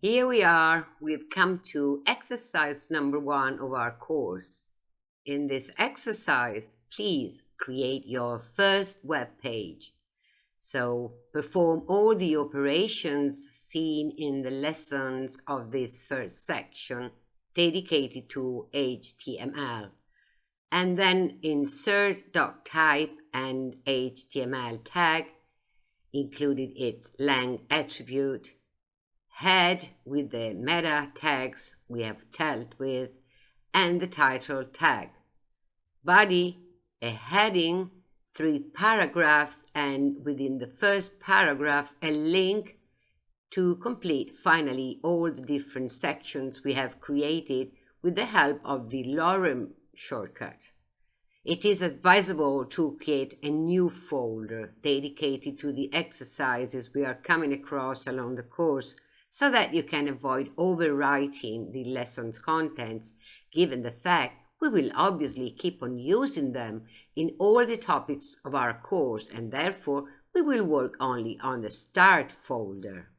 Here we are, we've come to exercise number one of our course. In this exercise, please create your first web page. So perform all the operations seen in the lessons of this first section dedicated to HTML. And then insert doctype and HTML tag, including its lang attribute, head with the meta tags we have dealt with, and the title tag. Body, a heading, three paragraphs, and within the first paragraph, a link to complete finally all the different sections we have created with the help of the lorem shortcut. It is advisable to create a new folder dedicated to the exercises we are coming across along the course so that you can avoid overwriting the lesson's contents, given the fact we will obviously keep on using them in all the topics of our course and therefore we will work only on the start folder.